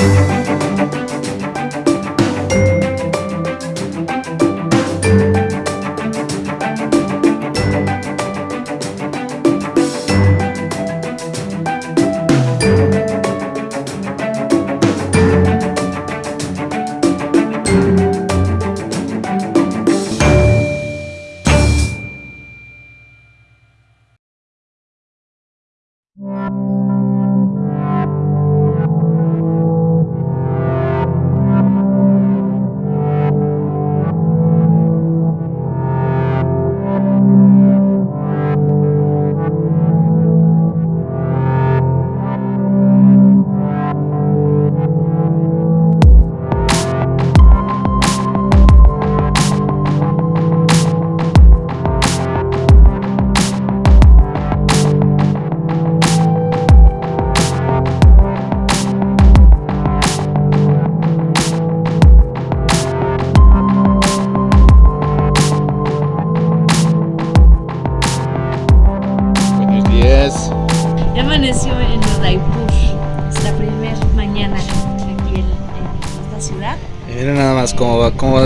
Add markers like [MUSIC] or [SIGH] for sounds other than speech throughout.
Buenos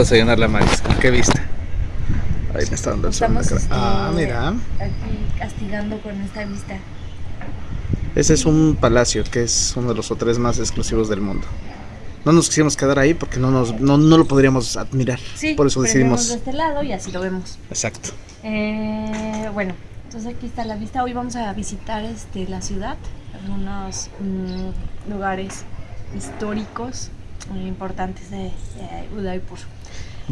desayunar la Maris. ¿Con qué vista? Ahí me está dando el sol cara. Ah, este, mira. aquí castigando con esta vista. Ese es un palacio que es uno de los hoteles más exclusivos del mundo. No nos quisimos quedar ahí porque no, nos, no, no lo podríamos admirar. Sí, Por eso decidimos. de este lado y así lo vemos. Exacto. Eh, bueno, entonces aquí está la vista. Hoy vamos a visitar este, la ciudad, algunos mm, lugares históricos muy importantes de, de Udaipur.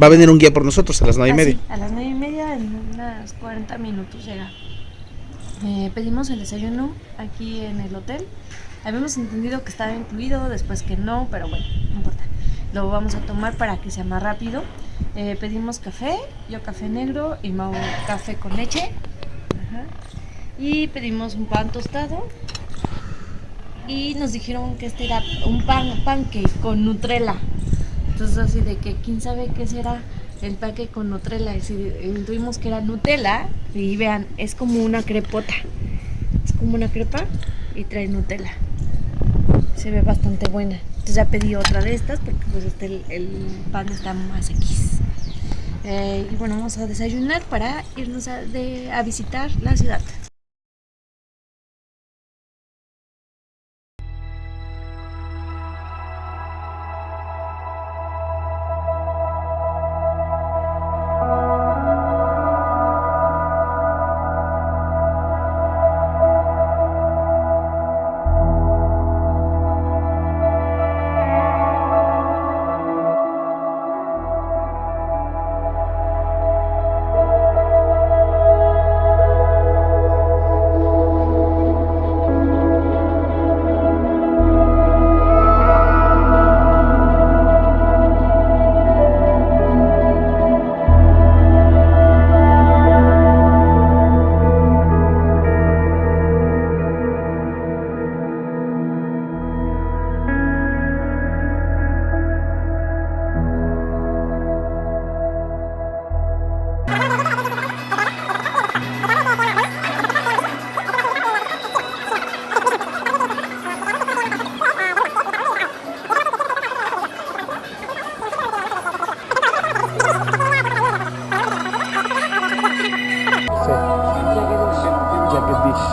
Va a venir un guía por nosotros a las nueve y Ah, media. a las 9 y media, en unas 40 minutos llega. Eh, pedimos el desayuno aquí en el hotel. Habíamos entendido que estaba incluido, después que no, pero bueno, no importa. Lo vamos a tomar para que sea más rápido. Eh, pedimos café, yo café negro y Mau café con leche. Ajá. Y pedimos un pan tostado. Y nos dijeron que este era un pan, pancake con Nutella. Entonces así de que quién sabe qué será el pancake con Nutella. Y si intuimos que era Nutella, y vean, es como una crepota. Es como una crepa y trae Nutella. Se ve bastante buena. Entonces ya pedí otra de estas porque pues este, el, el pan está más X. Eh, y bueno, vamos a desayunar para irnos a, de- a visitar la ciudad.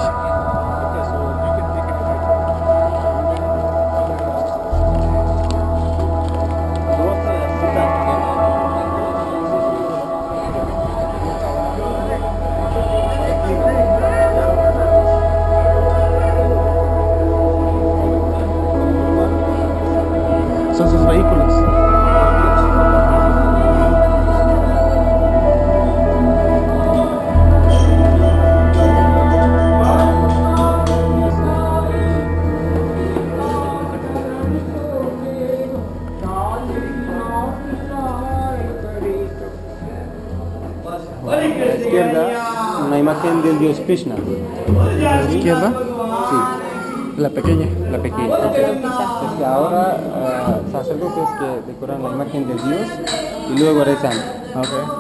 Son Krishna. ¿A la izquierda? Sí, La pequeña. la pequeña. Es que ahora ah, sacerdotes que decoran la imagen del dios y luego rezan. Ok.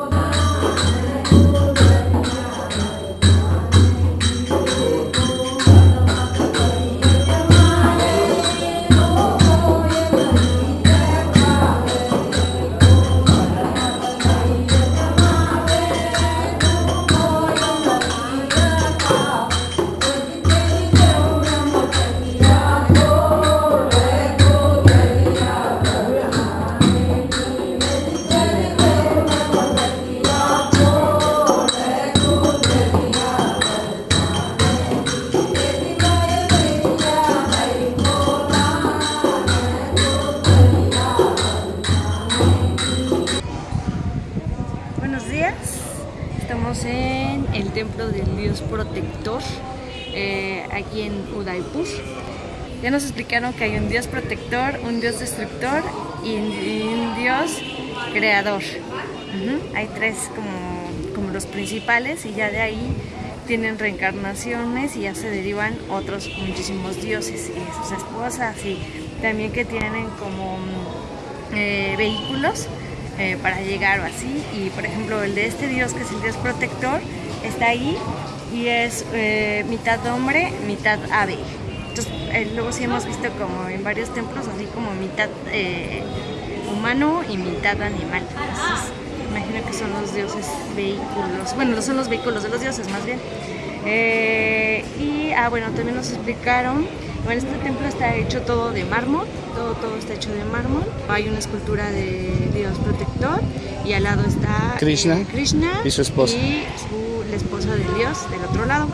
Que hay un dios protector, un dios destructor y un dios creador. Hay tres como, como los principales y ya de ahí tienen reencarnaciones y ya se derivan otros muchísimos dioses y sus esposas y también que tienen como eh, vehículos eh, para llegar o así. Y por ejemplo el de este dios que es el dios protector está ahí y es eh, mitad hombre, mitad ave. Entonces luego sí hemos visto como en varios templos así como mitad humano y mitad animal. Entonces, imagino que son los dioses vehículos, bueno, no son los vehículos de los dioses más bien. y ah, bueno, también nos explicaron bueno, este templo está hecho todo de mármol, todo, todo está hecho de mármol. Hay una escultura de Dios protector y al lado está Krishna, eh, Krishna y su esposa. Y la esposa de Dios del otro lado.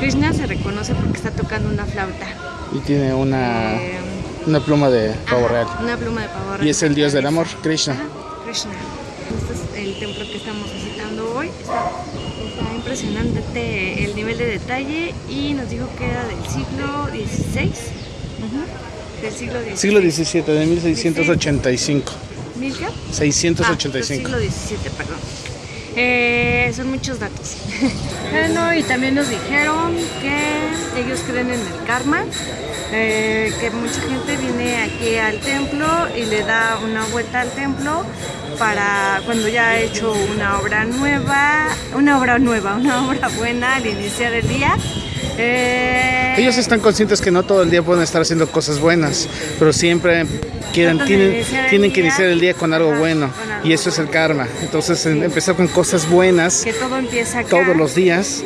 Krishna se reconoce porque está tocando una flauta. Y tiene una, eh, una pluma de pavo real. Una pluma de pavo real. Y es el dios del amor, Krishna. Krishna. Este es el templo que estamos visitando hoy. Está impresionante el nivel de detalle y nos dijo que era del siglo XVI. Del siglo XVII. Siglo XVII, de 1685. ¿Mil qué? 685. Ah, siglo XVII, perdón. Eh, son muchos datos. [LAUGHS] bueno, y también nos dijeron que ellos creen en el karma, eh, que mucha gente viene aquí al templo y le da una vuelta al templo para cuando ya ha hecho una obra nueva, una obra nueva, una [LAUGHS] obra buena al iniciar el día. Eh, Ellos están conscientes que no todo el día pueden estar haciendo cosas buenas, pero siempre quieren, tienen, tienen que iniciar el día con algo bueno y eso es el karma. Entonces empezar con cosas buenas que todo empieza todos los días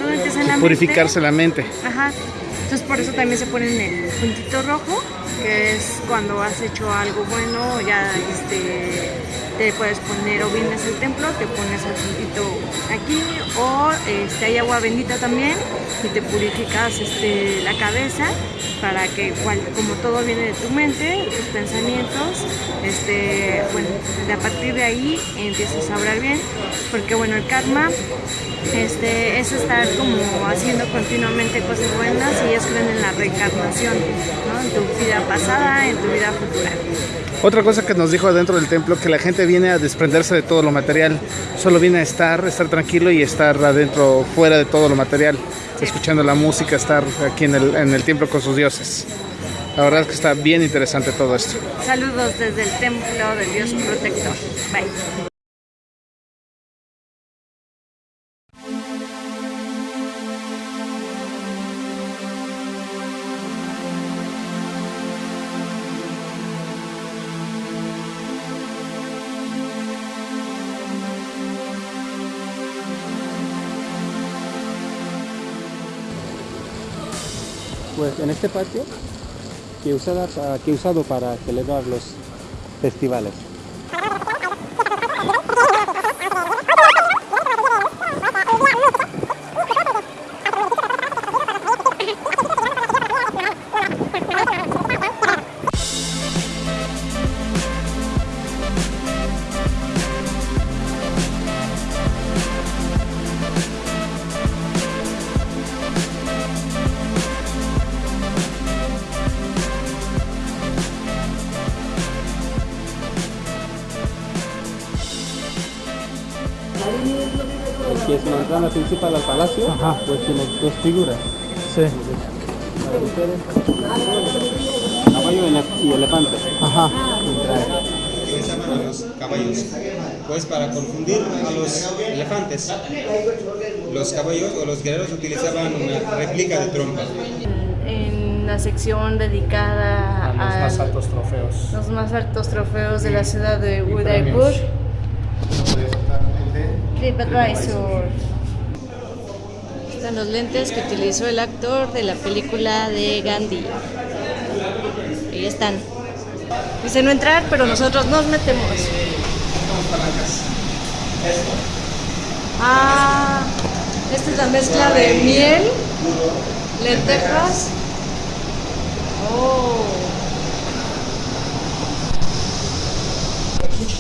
purificarse la mente. Ajá. Entonces por eso también se ponen el puntito rojo, que es cuando has hecho algo bueno, ya este te puedes poner o vienes al templo, te pones el puntito aquí o este, hay agua bendita también y te purificas este, la cabeza para que igual, como todo viene de tu mente, tus pensamientos, este, bueno, a partir de ahí empiezas a hablar bien, porque bueno, el karma este, es estar como haciendo continuamente cosas buenas y ellos creen en la reencarnación, en tu vida pasada, en tu vida futura. Otra cosa que nos dijo adentro del templo, que la gente viene a desprenderse de todo lo material, solo viene a estar, estar tranquilo y estar adentro, fuera de todo lo material, escuchando la música, estar aquí en en el templo con sus dioses. La verdad es que está bien interesante todo esto. Saludos desde el templo del Dios Protector. Bye. Pues en este patio que, que he usado para celebrar los festivales. Principal al palacio, pues tiene dos figuras. Sí. Caballo y elefante. Ajá. los caballos. Pues para confundir a los elefantes, los caballos o los guerreros utilizaban una réplica de trompa. En la sección dedicada a los más altos trofeos. Los más altos trofeos de la ciudad de Udaipur. TripAdvisor. Están los lentes que utilizó el actor de la película de Gandhi. Ahí están. Dice no entrar, pero nosotros nos metemos. Ah, esta es la mezcla de miel, lentejas. Oh.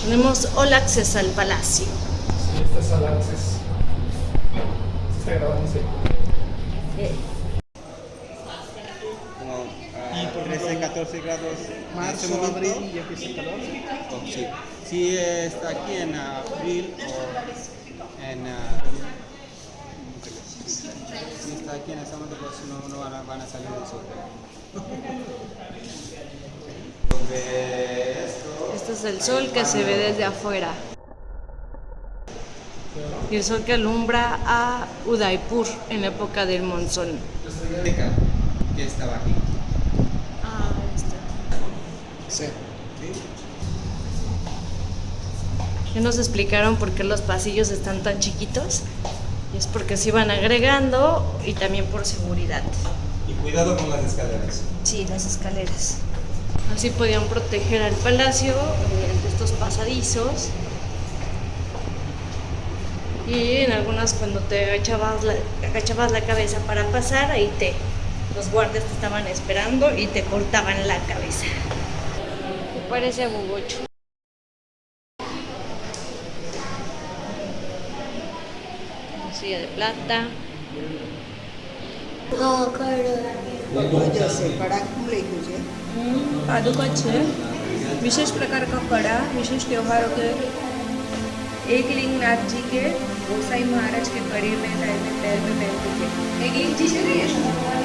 Tenemos all access al palacio. Este es el acceso. Como ah, 13, 14 grados en Marzo, este abril y ya empieza el calor. Oh, sí. Si está aquí en abril o en... ah, si está aquí en este momento, pues no, no van, a, van a salir del sol. Esto, Este es el sol que se ve desde afuera. Y el sol que alumbra a Udaipur en la época del monzón. Que estaba aquí. Ah, está. Sí. Ya nos explicaron por qué los pasillos están tan chiquitos. Y es porque se iban agregando y también por seguridad. Y cuidado con las escaleras. Sí, las escaleras. Así podían proteger al palacio mediante estos pasadizos Y en algunas cuando te agachabas la, agachabas la cabeza para pasar, ahí te los guardias te estaban esperando y te cortaban la cabeza. Me parece agugocho. Silla de plata. जसे कडा खुले तुझे पादुका છે विशेष प्रकार का कड़ा विशेष त्योहारों के एक नाथ जी के, गोसाई महाराज के बड़े में पैर में पहनते थे। एक लिंग जी છે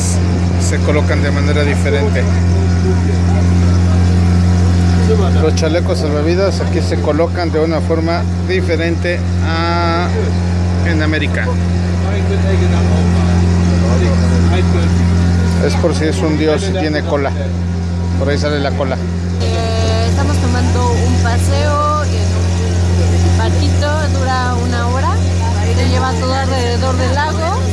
se colocan de manera diferente. Los chalecos salvavidas aquí se colocan de una forma diferente a en América. Es por si es un dios y tiene cola. Por ahí sale la cola. Eh, estamos tomando un paseo en un barquito, dura una hora, te lleva todo alrededor del lago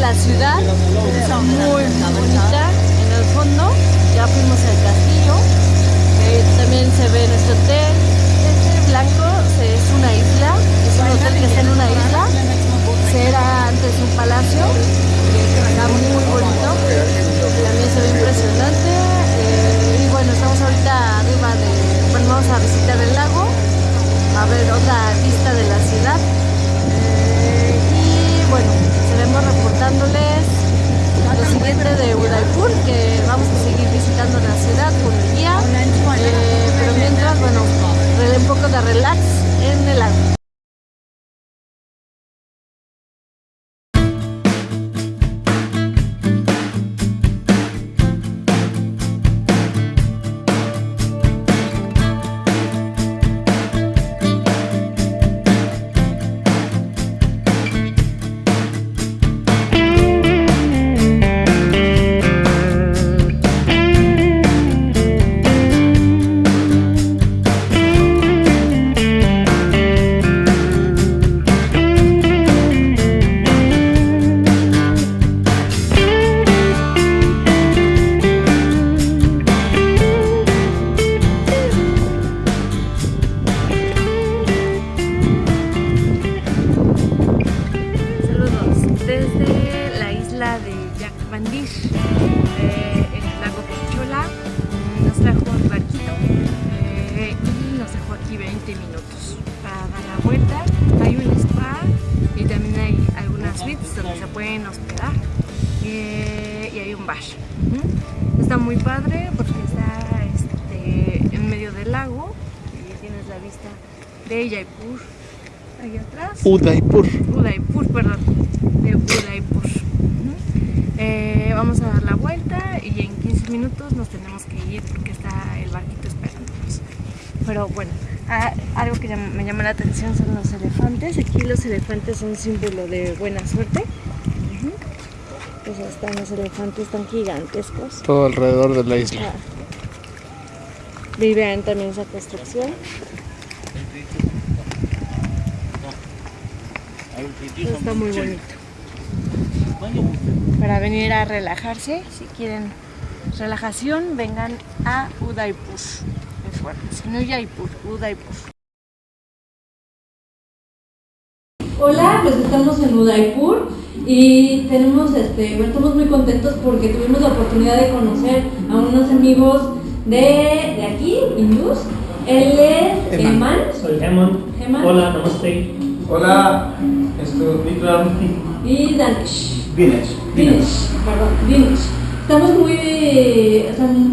la ciudad, está muy bonita en el fondo, ya fuimos al castillo, también se ve nuestro hotel, este blanco es una isla, es un hotel que está en una isla, era antes un palacio, está muy bonito, también se ve impresionante eh, y bueno, estamos ahorita arriba de, bueno, vamos a visitar el lago, a ver otra vista de la ciudad reportándoles lo siguiente de Udaipur, que vamos a seguir visitando la ciudad con el guía, eh, pero mientras, bueno, un poco de relax en el lago. Está muy padre porque está este, en medio del lago y tienes la vista de Jaipur ahí atrás. Udaipur. Udaipur, perdón, de Udaipur. Eh, vamos a dar la vuelta y en 15 minutos nos tenemos que ir porque está el barquito esperándonos. Pero bueno, algo que me llama la atención son los elefantes. Aquí los elefantes son símbolo de buena suerte. Pues están los elefantes tan gigantescos. Todo alrededor de la isla. Ah. Viven también esa construcción. está muy bonito. Para venir a relajarse, si quieren relajación, vengan a Udaipur. Si no Udaipur, Udaipur. Hola, pues estamos en Udaipur y tenemos, este, estamos muy contentos porque tuvimos la oportunidad de conocer a unos amigos de, de aquí, hindús. Él es Eman. Soy Eman. Hola, namaste. Hola, esto es Vikram. Y Danish. Dinesh. Dinesh, perdón, Dinesh. Estamos muy,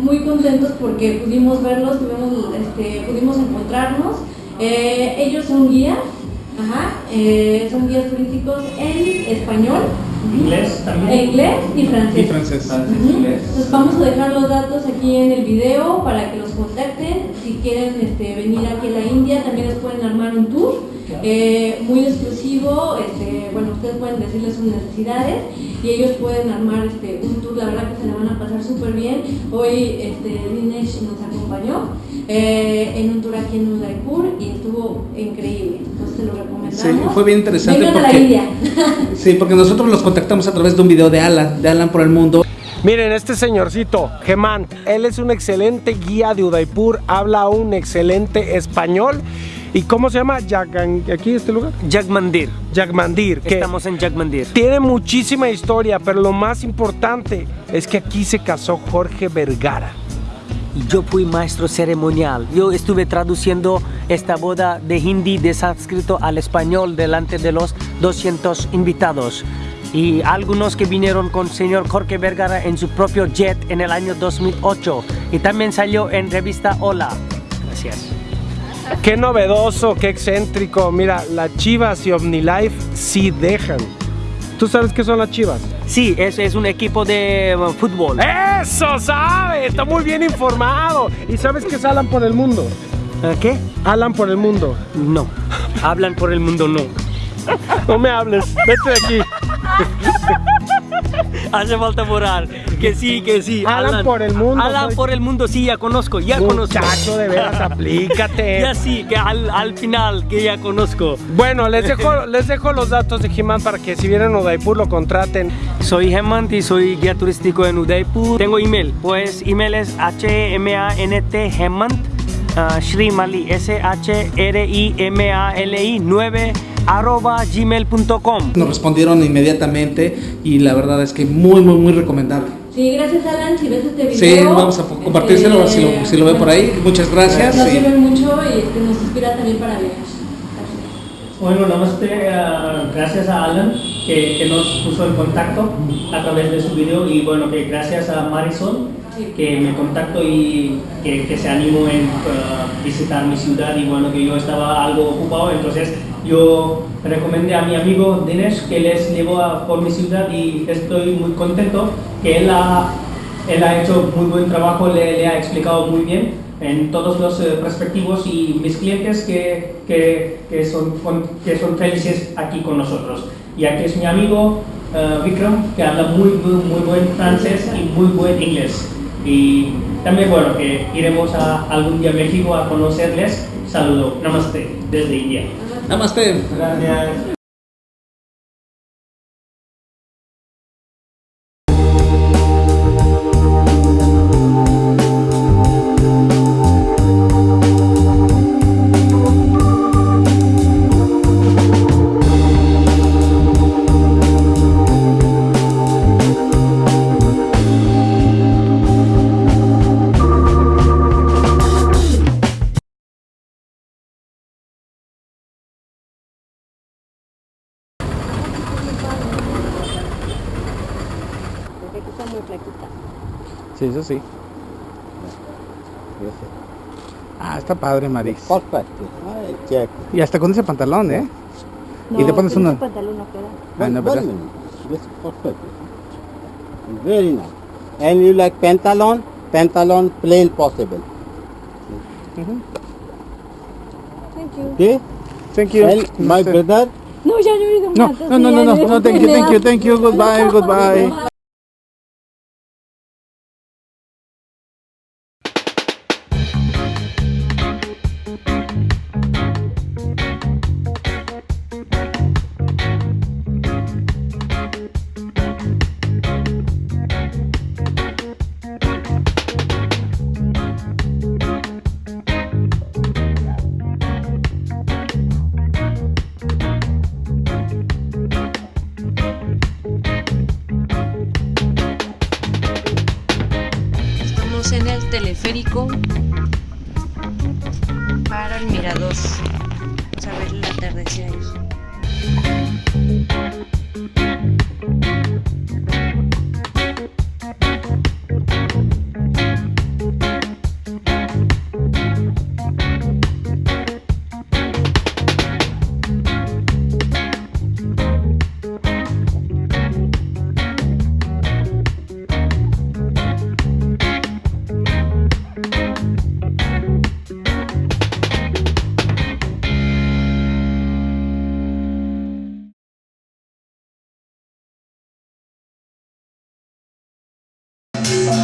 muy contentos porque pudimos verlos, tuvimos, este, pudimos encontrarnos. Eh, ellos son guías Ajá, eh, son guías turísticos en español. Inglés también. inglés y francés. Y francés. Entonces vamos a dejar los datos aquí en el video para que los contacten. Si quieren este, venir aquí a la India, también les pueden armar un tour eh, muy exclusivo. Este, bueno, ustedes pueden decirles sus necesidades y ellos pueden armar este, un tour. La verdad que se le van a pasar súper bien. Hoy este, Dinesh nos acompañó eh, en un tour aquí en Udaipur y estuvo increíble. Entonces se lo recomendamos. Sí, fue bien interesante. Vengan porque, a la India. [LAUGHS] sí, porque nosotros los contactamos a través de un video de Alan, de Alan por el mundo. Miren, este señorcito, Gemán, él es un excelente guía de Udaipur, habla un excelente español. ¿Y cómo se llama? ¿Aquí este lugar? Jagmandir. Jagmandir. Estamos en Jagmandir. Tiene muchísima historia, pero lo más importante es que aquí se casó Jorge Vergara yo fui maestro ceremonial. Yo estuve traduciendo esta boda de hindi de sánscrito al español delante de los 200 invitados. Y algunos que vinieron con señor Jorge Vergara en su propio jet en el año 2008. Y también salió en revista Hola. Gracias. Qué novedoso, qué excéntrico. Mira, las Chivas y OmniLife sí dejan. ¿Tú sabes qué son las chivas? Sí, es, es un equipo de uh, fútbol. ¡Eso sabe! Está muy bien informado. ¿Y sabes qué es Alan por el mundo? ¿Eh, ¿Qué? Alan por el mundo. No. Hablan por el mundo, no. No me hables. Vete de aquí. Hace falta borrar. Que sí, que sí. Alan por el mundo, Alan soy- por el mundo, sí, ya conozco, ya conozco. Muchacho, de veras, aplícate. [LAUGHS] Ya sí, que al, al final, que ya conozco. Bueno, les [LAUGHS] dejo, les dejo los datos de He-Man para que si vienen a Udaipur lo contraten. Soy Hemant y soy guía turístico en Udaipur. Tengo email, pues email es H-M-A-N-T Hemant uh, Shrimali S-H-R-I-M-A-L-I 9 arroba gmail.com Nos respondieron inmediatamente y la verdad es que muy, muy, muy recomendable. Sí, gracias Alan, si ves este video. Sí, vamos a po- compartírselo ver si lo, este, si lo ve por ahí. Muchas gracias. Nos sirve mucho y este, nos inspira también para leer. Bueno, namaste, ah, gracias a Alan que, que nos puso en contacto a través de su video y bueno, que gracias a Marisol que me contactó y que, que se animó en ah, visitar mi ciudad y bueno, que yo estaba algo ocupado, entonces yo recomendé a mi amigo Dinesh que les llevó a, por mi ciudad y estoy muy contento que él ha, él ha hecho muy buen trabajo, le, le ha explicado muy bien en todos los eh, perspectivos y mis clientes que, que, que son, que son felices aquí con nosotros. Y aquí es mi amigo eh, Vikram, que habla muy, muy, muy buen francés y muy buen inglés. Y también, bueno, que iremos a algún día a México a conocerles. Saludo, namaste, desde India. Namaste. Gracias. Sí, eso sí. Ah, está padre, Maris. check. Y hasta con ese pantalón, ¿eh? y te pones uno. pantalón no queda. Ah, no, is perfect. Very nice. And you like pantalon? Pantalon plain possible. Thank you. Okay? Thank you. And my brother, No, ya no No, no, no, no, no, no, thank you, thank you, thank you, goodbye, goodbye.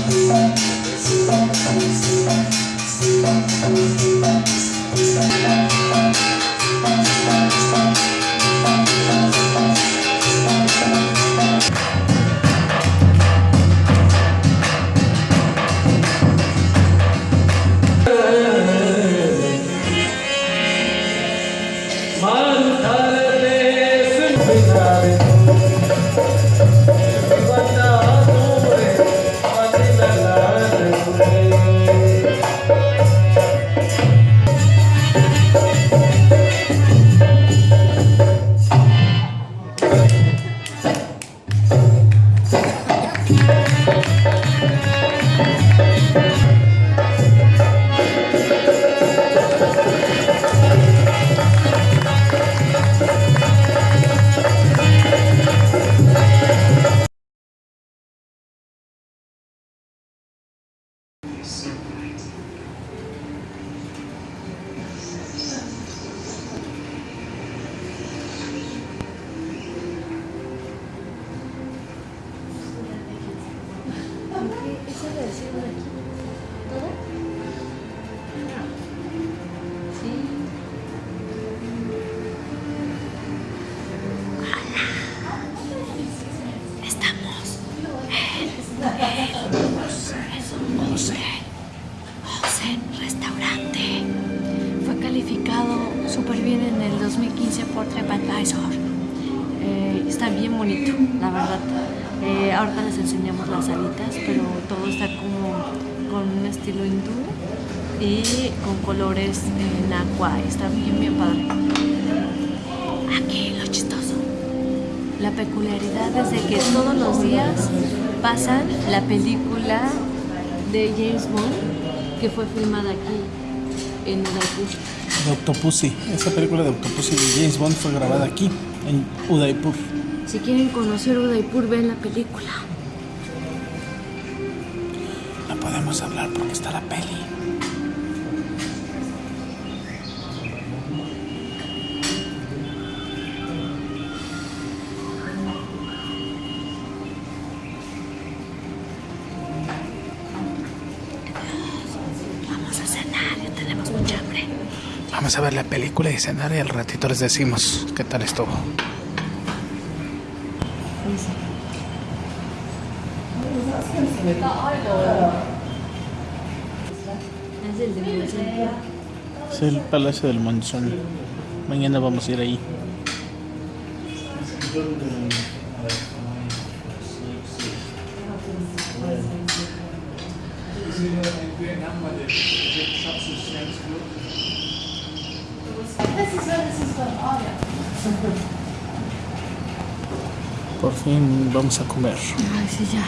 Thank you. Lo chistoso. La peculiaridad es de que todos los días pasan la película de James Bond que fue filmada aquí en Udaipur. De Octopussy. Esa película de Octopussy de James Bond fue grabada aquí, en Udaipur. Si quieren conocer Udaipur, ven la película. No podemos hablar porque está la peli. Vamos a ver la película y cenar y al ratito les decimos qué tal estuvo. El. Es el Palacio del Monzón. Mañana vamos a ir ahí. Por fin vamos a comer. Ay, sí, ya.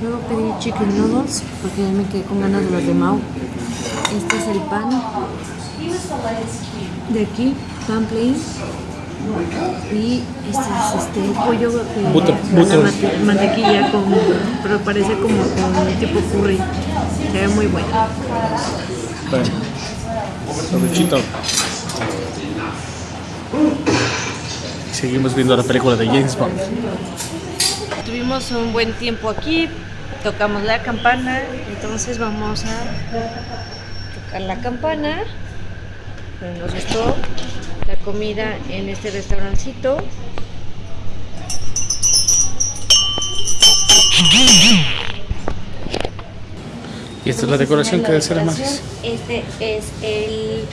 Luego pedí chicken noodles porque ya me quedé con ganas de los de Mau. Este es el pan de aquí, pan plain. Y este es este el pollo que Butter, butter. mate- mantequilla con, pero parece como con tipo curry. Se ve muy bueno. Bueno, provechito. Seguimos viendo la película de James Bond. Tuvimos un buen tiempo aquí, tocamos la campana, entonces vamos a tocar la campana. Nos gustó la comida en este restaurancito. Y esta es la decoración que debe ser más. Este es el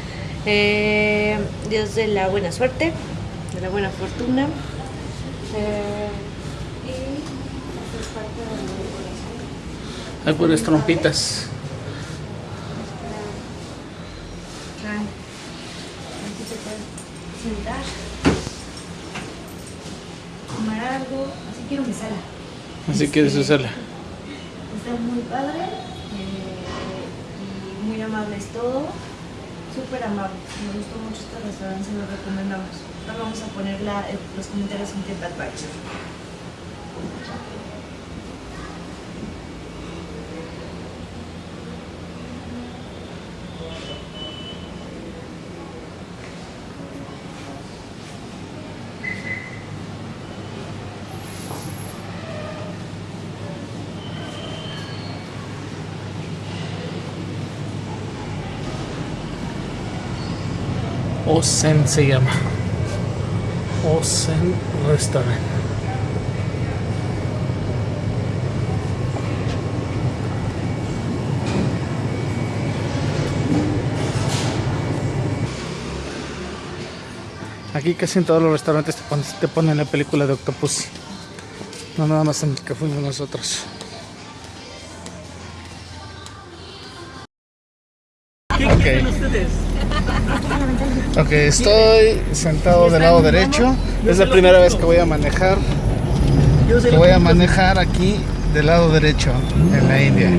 eh, dios de la buena suerte, de la buena fortuna. Eh, y esta es parte de la decoración. Hay puras trompitas. Aquí se puede sentar, tomar algo, así quiero mi sala. Así quieres usarla. Está muy padre eh, y muy amable es todo, súper amable. Me gustó mucho este restaurante, se lo recomendamos. Ahora vamos a poner la- eh, los comentarios en TripAdvisor. Osen se llama. Osen Restaurant. Aquí casi en todos los restaurantes te ponen, te ponen la película de Octopus. No nada más en el que fuimos nosotros. Estoy sentado del lado derecho. Es la primera vez que voy a manejar. Voy a manejar aquí del lado derecho en la India.